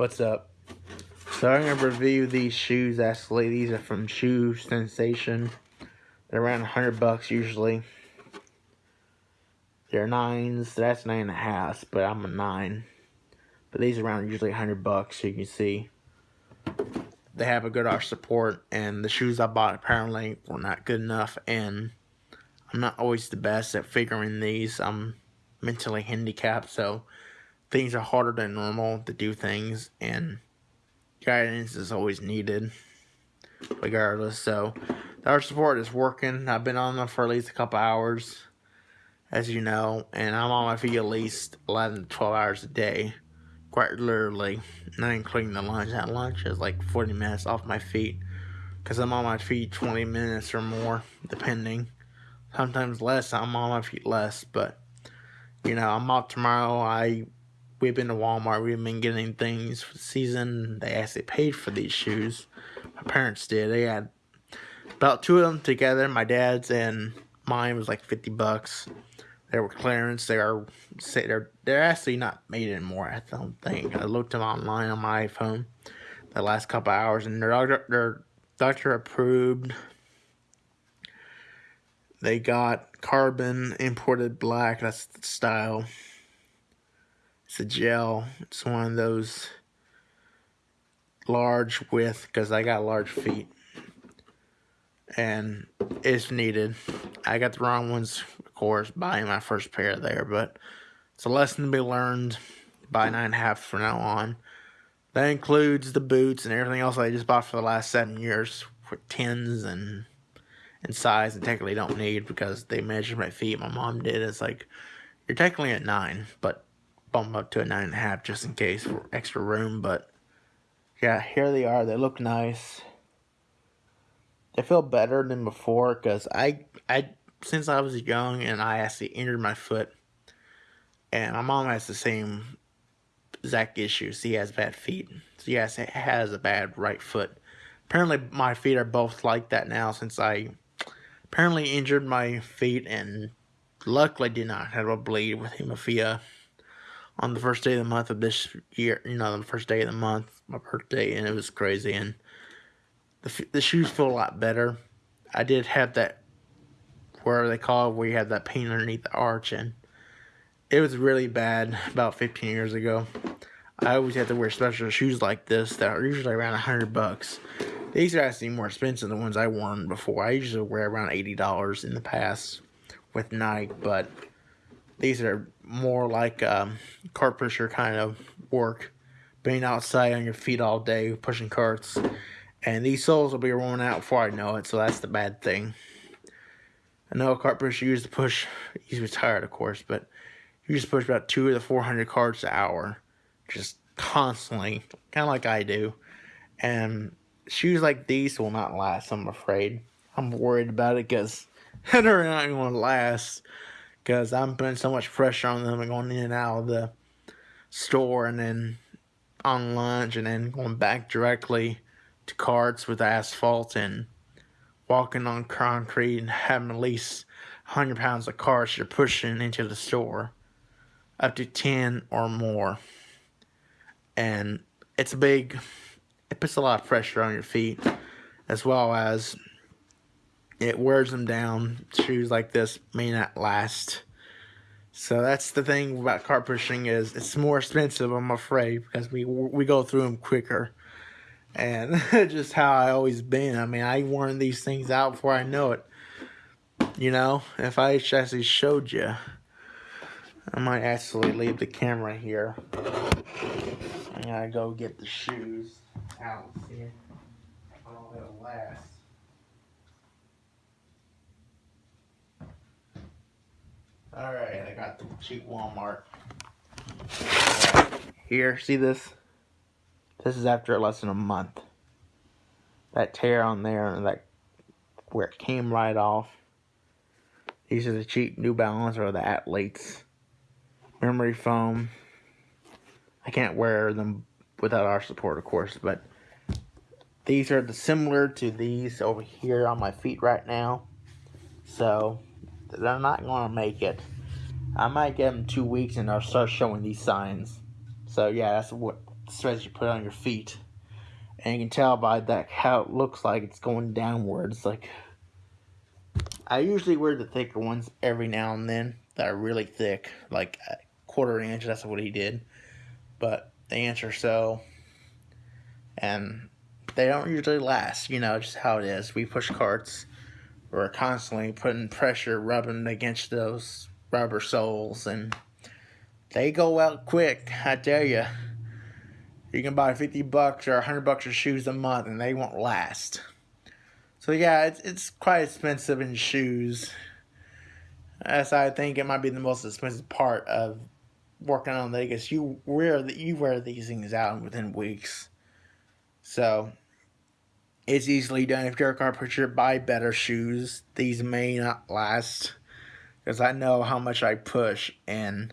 What's up? So I'm gonna review these shoes. Actually, these are from Shoe Sensation. They're around hundred bucks usually. They're nines. That's nine and a half, but I'm a nine. But these are around usually hundred bucks. So you can see they have a good arch support, and the shoes I bought apparently were not good enough. And I'm not always the best at figuring these. I'm mentally handicapped, so things are harder than normal to do things, and guidance is always needed, regardless. So, arch support is working. I've been on them for at least a couple hours, as you know, and I'm on my feet at least 11 to 12 hours a day quite literally, not including the lunch. That lunch is like 40 minutes off my feet because I'm on my feet 20 minutes or more, depending. Sometimes less, I'm on my feet less, but you know, I'm off tomorrow. I we've been to Walmart, we've been getting things for the season. They actually paid for these shoes. My parents did. They had about two of them together, my dad's and mine was like 50 bucks. They were clearance. They are they're they're actually not made anymore. I don't think. I looked them online on my iPhone the last couple hours, and they're doctor they're doctor approved. They got carbon imported black. That's the style. It's a gel. It's one of those large width because I got large feet and it's needed. I got the wrong ones, of course, buying my first pair there, but it's a lesson to be learned. Buy nine and a half from now on. That includes the boots and everything else I just bought for the last seven years with tens and and size and technically don't need because they measured my feet. My mom did. It's like you're technically at nine, but bump up to a nine and a half just in case for extra room. But yeah, here they are. They look nice. They feel better than before because I I since I was young and I actually injured my foot, and my mom has the same exact issues. He has bad feet. So yes, has a bad right foot. Apparently, my feet are both like that now since I apparently injured my feet and luckily did not have a bleed with hemophilia on the first day of the month of this year. You know, the first day of the month, my birthday, and it was crazy and the, the shoes feel a lot better. I did have that, where they call it, where you have that pain underneath the arch, and it was really bad about 15 years ago. I always had to wear special shoes like this that are usually around 100 bucks. These are actually more expensive than the ones I worn before. I usually wear around $80 in the past with Nike, but these are more like um, cart pusher kind of work. Being outside on your feet all day, pushing carts. And these soles will be worn out before I know it, so that's the bad thing. I know a cart pusher used to push, he's retired of course, but he used to push about two of the 400 carts an hour, just constantly, kind of like I do. And shoes like these will not last, I'm afraid. I'm worried about it because they're not going to last because I'm putting so much pressure on them and going in and out of the store and then on lunch and then going back directly to carts with asphalt and walking on concrete and having at least 100 pounds of carts you're pushing into the store, up to 10 or more. And it's a big, it puts a lot of pressure on your feet, as well as it wears them down. Shoes like this may not last. So that's the thing about cart pushing is it's more expensive, I'm afraid, because we we go through them quicker and just how I always been. I mean, I worn these things out before I know it. You know, if I actually showed you, I might actually leave the camera here. I gotta go get the shoes out. See how long it'll last. Alright, I got the cheap Walmart. Here, see this? This is after less than a month. That tear on there and that where it came right off. These are the cheap New Balance or the Athletes. Memory foam. I can't wear them without arch support, of course, but these are the similar to these over here on my feet right now. So, they're not going to make it. I might get them two weeks and they'll start showing these signs. So, yeah, that's what threads you put on your feet. And you can tell by that how it looks like it's going downwards. Like I usually wear the thicker ones every now and then that are really thick, like quarter inch. That's what he did, but the inch or so, and they don't usually last. You know, just how it is. We push carts. We're constantly putting pressure, rubbing against those rubber soles, and they go out quick. I tell you. You can buy 50 bucks or 100 bucks of shoes a month and they won't last. So yeah, it's it's quite expensive in shoes. As I think it might be the most expensive part of working on Vegas. You wear the, you wear these things out within weeks. So it's easily done. If you're a carpenter, buy better shoes. These may not last because I know how much I push and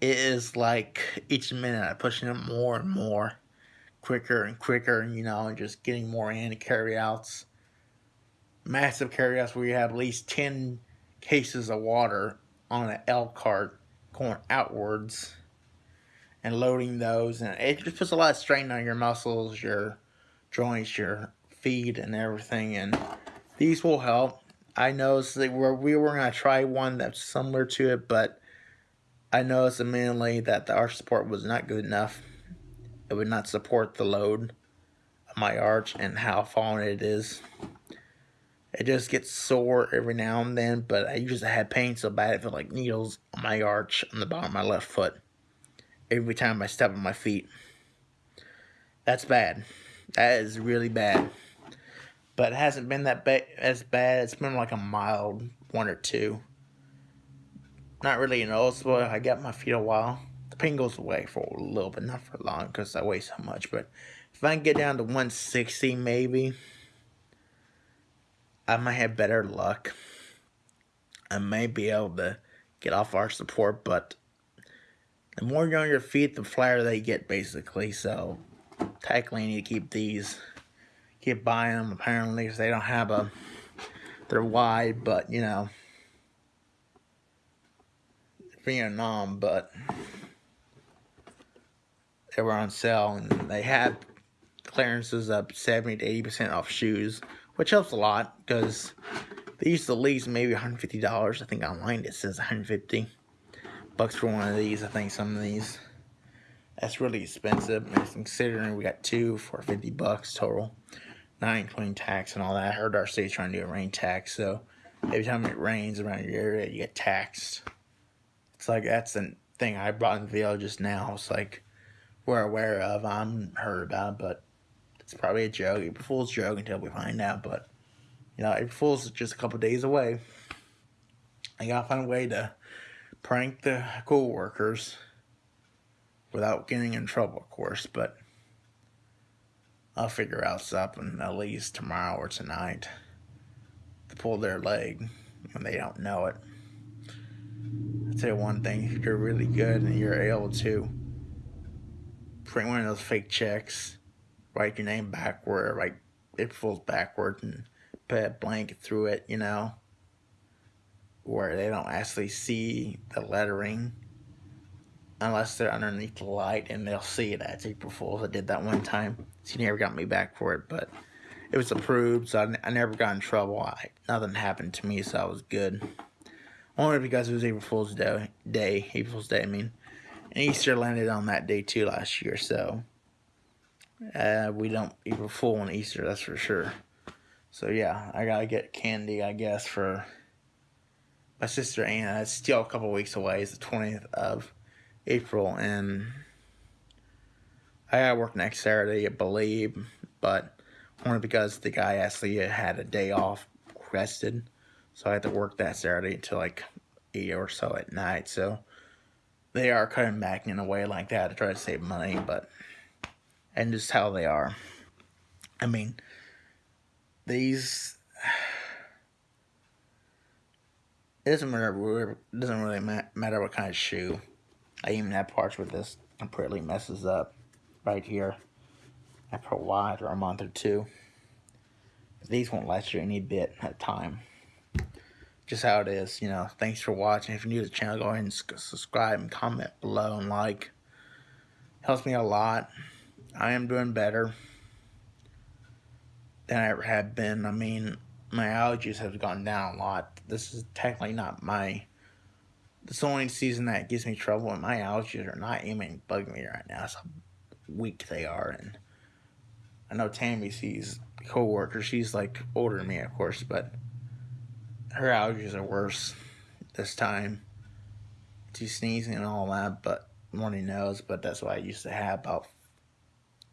it is like each minute I'm pushing it more and more, quicker and quicker, and you know, and just getting more in carry outs. Massive carry outs where you have at least 10 cases of water on an L cart going outwards and loading those. And it just puts a lot of strain on your muscles, your joints, your feet, and everything. And these will help. I noticed that we're, we were going to try one that's similar to it, but I noticed immediately that the arch support was not good enough. It would not support the load of my arch and how fallen it is. It just gets sore every now and then, but I usually have pain so bad it felt like needles on my arch on the bottom of my left foot every time I step on my feet. That's bad. That is really bad. But it hasn't been that ba as bad. It's been like a mild one or two. Not really noticeable. I got my feet a while. The pain goes away for a little bit, not for long, because I weigh so much. But if I can get down to 160, maybe, I might have better luck. I may be able to get off arch support, but the more you're on your feet, the flatter they get, basically. So, need to keep these. Keep buying them, apparently, because they don't have a... They're wide, but, you know Vietnam but they were on sale and they had clearances up 70 to 80% off shoes, which helps a lot because they used to lease maybe $150. I think online it says 150 bucks for one of these. I think some of these. That's really expensive, considering we got two for 50 bucks total, not including tax and all that. I heard our state's trying to do a rain tax, so every time it rains around your area, you get taxed. It's like that's the thing I brought in the video just now. It's like we're aware of. I'm heard about, but it's probably a joke. April Fool's joke until we find out. But you know, April Fool's just a couple days away. I gotta find a way to prank the co-workers without getting in trouble, of course. But I'll figure out something at least tomorrow or tonight to pull their leg when they don't know it. I'll tell you one thing, if you're really good and you're able to print one of those fake checks, write your name backward, write it falls backward and put a blanket through it, you know, where they don't actually see the lettering unless they're underneath the light and they'll see it as April Fool's. I did that one time. She never got me back for it, but it was approved, so I, I never got in trouble. I, nothing happened to me, so I was good. Only because it was April Fool's Day, day April Fool's Day, I mean. And Easter landed on that day too last year, so uh, we don't April Fool on Easter, that's for sure. So yeah, I gotta get candy, I guess, for my sister Anna. It's still a couple weeks away. It's the 20th of April, and I gotta work next Saturday, I believe, but only because the guy actually had a day off rested. So I had to work that Saturday until like 8 or so at night. So they are cutting back in a way like that to try to save money, but and just how they are. I mean, these it doesn't matter. Doesn't really matter what kind of shoe. I even have parts with this completely messes up right here after a while, or a month or two. These won't last you any bit at time just how it is, you know. Thanks for watching. If you're new to the channel, go ahead and subscribe and comment below and like. Helps me a lot. I am doing better than I ever have been. I mean, my allergies have gone down a lot. This is technically not my. This only season that gives me trouble, and my allergies are not even bugging me right now. How weak they are, and I know Tammy sees co-worker. She's like older than me, of course, but her allergies are worse this time. She's sneezing and all that, but runny nose. But that's what I used to have about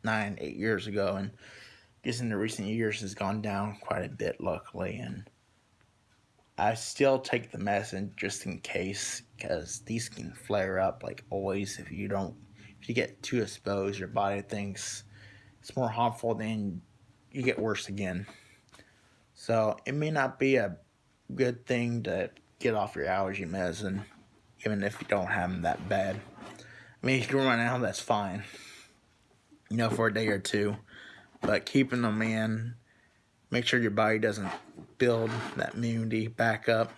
nine, eight years ago, and just in the recent years has gone down quite a bit, luckily, and I still take the medicine just in case, because these can flare up like always if you don't, if you get too exposed, your body thinks it's more harmful, then you get worse again. So it may not be a good thing to get off your allergy medicine, even if you don't have them that bad. I mean, if you run out, that's fine. You know, for a day or two. But keeping them in, make sure your body doesn't build that immunity back up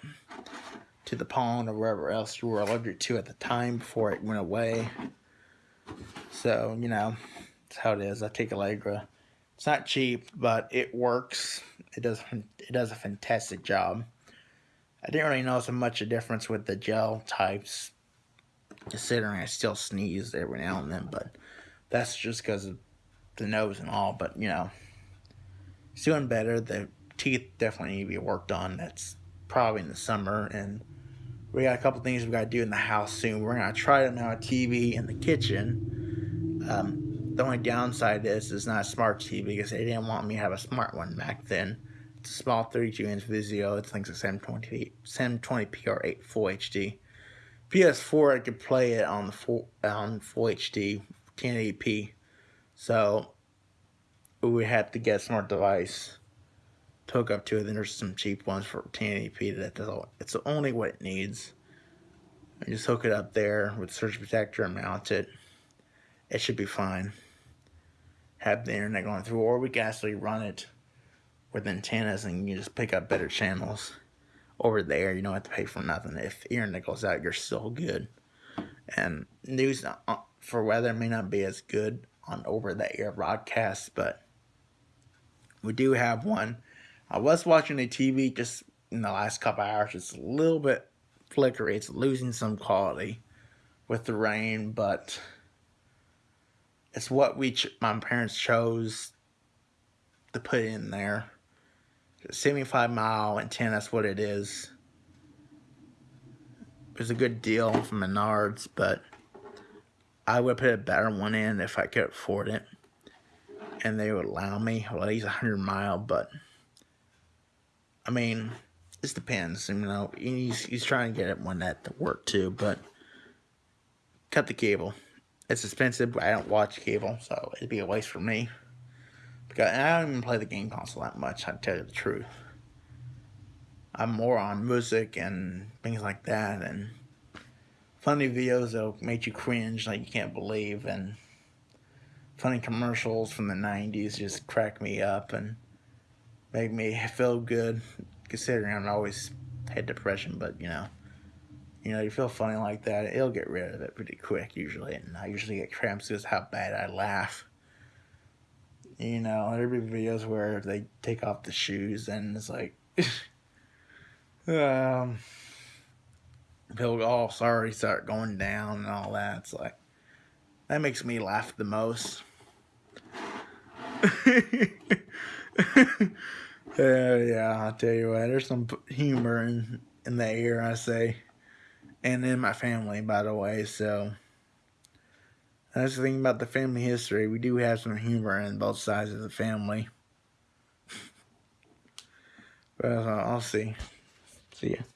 to the pollen or wherever else you were allergic to at the time before it went away. So, you know, that's how it is. I take Allegra. It's not cheap, but it works. It does it does a fantastic job. I didn't really notice much of a difference with the gel types, considering I still sneeze every now and then, but that's just because of the nose and all. But, you know, it's doing better. The teeth definitely need to be worked on. That's probably in the summer, and we got a couple things we got to do in the house soon. We're to try to mount a TV in the kitchen. Um, the only downside is it's not a smart TV because they didn't want me to have a smart one back then It's a small 32 inch Vizio. It's like a 720p, 720p or 8 full HD. PS4, I could play it on the full on full HD 1080p. So we have to get a smart device hook up to it. Then there's some cheap ones for 1080p that does all, it's only what it needs. And just hook it up there with surge protector and mount it. It should be fine. Have the internet going through, or we can actually run it with antennas and you just pick up better channels over there. You don't have to pay for nothing. If internet goes out, you're still good. And news uh, for weather may not be as good on over the air broadcast, but we do have one. I was watching the TV just in the last couple hours. It's a little bit flickery. It's losing some quality with the rain, but it's what we my parents chose to put in there 75 mile and 10, that's what it is. It was a good deal from Menards, but I would put a better one in if I could afford it. And they would allow me, well, he's 100 mile, but I mean, it depends. You know, he's, he's trying to get it one that to work too, but cut the cable. It's expensive, but I don't watch cable, so it'd be a waste for me. Because I don't even play the game console that much, I tell you the truth. I'm more on music and things like that, and funny videos that'll make you cringe like you can't believe, and funny commercials from the 90s just crack me up and make me feel good, considering I'm always had depression, but you know, you know, you feel funny like that, it'll get rid of it pretty quick usually, and I usually get cramps because how bad I laugh you know, there'd be videos where they take off the shoes and it's like, um, people go, oh, sorry, start going down and all that. It's like, that makes me laugh the most. uh, yeah, I'll tell you what, there's some humor in, in the air, I say. And in my family, by the way, so... That's the thing about the family history. We do have some humor in both sides of the family. but uh, I'll see. See ya.